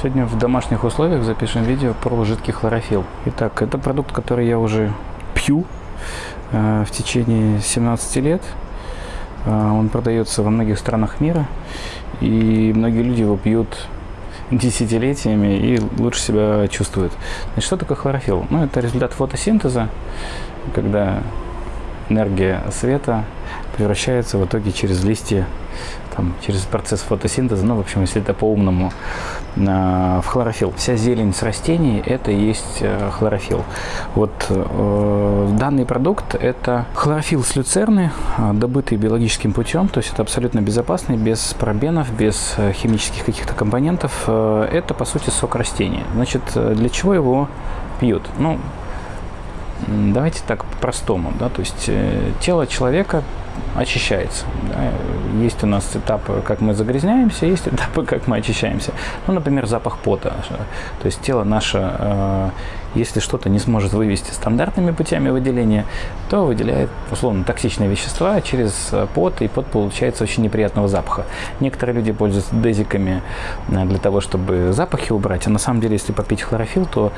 Сегодня в домашних условиях запишем видео про жидкий хлорофилл. Итак, это продукт, который я уже пью э, в течение 17 лет. Э, он продается во многих странах мира, и многие люди его пьют десятилетиями и лучше себя чувствуют. Значит, что такое хлорофилл? Ну, это результат фотосинтеза, когда энергия света превращается в итоге через листья, там, через процесс фотосинтеза, ну, в общем, если это по-умному, в хлорофилл. Вся зелень с растений – это и есть э, хлорофилл. Вот э, данный продукт – это хлорофилл с люцерны, э, добытый биологическим путем, то есть это абсолютно безопасный, без парабенов, без э, химических каких-то компонентов. Это, по сути, сок растения. Значит, для чего его пьют? Ну, давайте так по-простому, да, то есть тело человека очищается. Да. Есть у нас этапы, как мы загрязняемся, есть этапы, как мы очищаемся. Ну, например, запах пота. То есть тело наше, э, если что-то не сможет вывести стандартными путями выделения, то выделяет, условно, токсичные вещества через э, пот, и пот получается очень неприятного запаха. Некоторые люди пользуются дезиками э, для того, чтобы запахи убрать, а на самом деле, если попить хлорофилл, то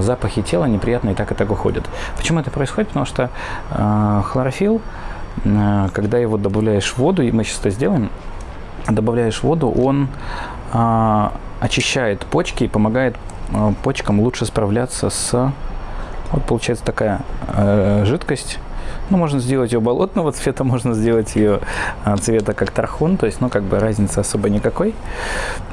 запахи тела неприятные так и так уходят. Почему это происходит? Потому что хлорофилл когда его добавляешь в воду, и мы сейчас это сделаем, добавляешь воду, он а, очищает почки и помогает а, почкам лучше справляться с... Вот получается такая а, жидкость, ну, можно сделать ее болотного цвета, можно сделать ее а, цвета как тархун, то есть, ну, как бы разницы особо никакой.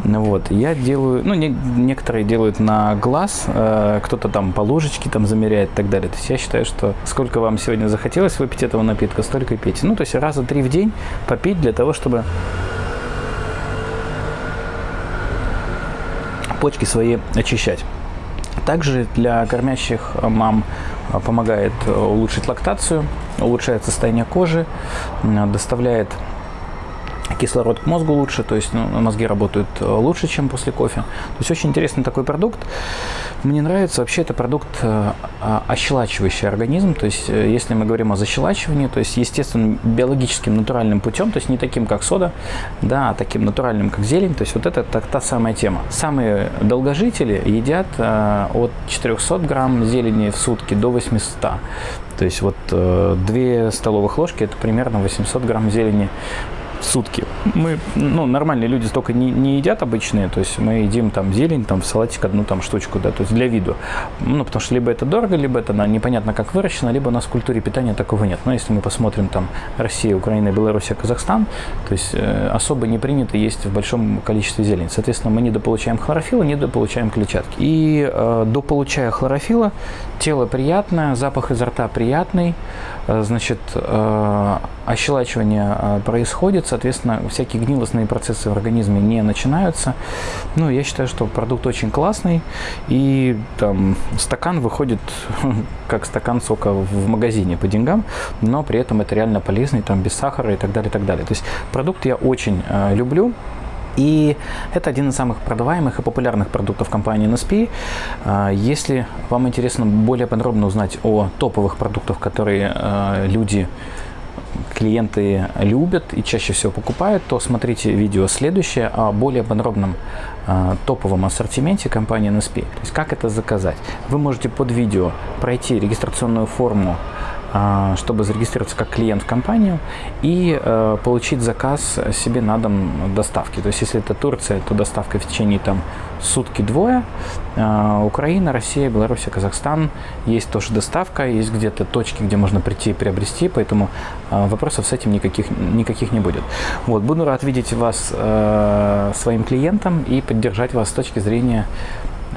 Вот, я делаю, ну, не, некоторые делают на глаз, э, кто-то там по ложечке там замеряет и так далее. То есть я считаю, что сколько вам сегодня захотелось выпить этого напитка, столько и пейте. Ну, то есть раза три в день попить для того, чтобы почки свои очищать. Также для кормящих мам а, помогает э, улучшить лактацию, улучшает состояние кожи, доставляет кислород к мозгу лучше, то есть ну, мозги работают э, лучше, чем после кофе. То есть очень интересный такой продукт. Мне нравится вообще это продукт э, а, ощелачивающий организм, то есть э, если мы говорим о защелачивании, то есть естественным биологическим натуральным путем, то есть не таким как сода, да, а таким натуральным как зелень, то есть вот это так, та самая тема. Самые долгожители едят от 400 грамм зелени в сутки до 800. То есть вот э, 2 столовых ложки это примерно 800 грамм зелени сутки. Мы, ну, нормальные люди столько не, не едят обычные, то есть мы едим там зелень, там в салатик одну там штучку, да, то есть для виду. Ну, потому что либо это дорого, либо это на, непонятно как выращено, либо у нас в культуре питания такого нет. Но если мы посмотрим там Россия, Украина, Белоруссия, Казахстан, то есть э, особо не принято есть в большом количестве зелень. Соответственно, мы недополучаем хлорофилла, недополучаем клетчатки. И э, дополучая хлорофилла, тело приятное, запах изо рта приятный, э, значит, э, ощелачивание э, происходит, соответственно, всякие гнилостные процессы в организме не начинаются. Ну, я считаю, что продукт очень классный, и там стакан выходит как стакан сока в магазине по деньгам, но при этом это реально полезный, там без сахара и так далее, и так далее. То есть продукт я очень э, люблю. И это один из самых продаваемых и популярных продуктов компании NSP. Э, если вам интересно более подробно узнать о топовых продуктах, которые э, люди клиенты любят и чаще всего покупают, то смотрите видео следующее о более подробном э, топовом ассортименте компании NSP. То есть как это заказать. Вы можете под видео пройти регистрационную форму а, чтобы зарегистрироваться как клиент в компанию и э, получить заказ себе на дом доставки. То есть, если это Турция, то доставка в течение там сутки-двое. Э, Украина, Россия, Беларусь, Казахстан. Есть тоже доставка, есть где-то точки, где можно прийти и приобрести, поэтому э, вопросов с этим никаких, никаких не будет. Вот, буду рад видеть вас своим клиентом и поддержать вас с точки зрения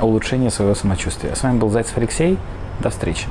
улучшения своего самочувствия. С вами был Зайцев Алексей. До встречи.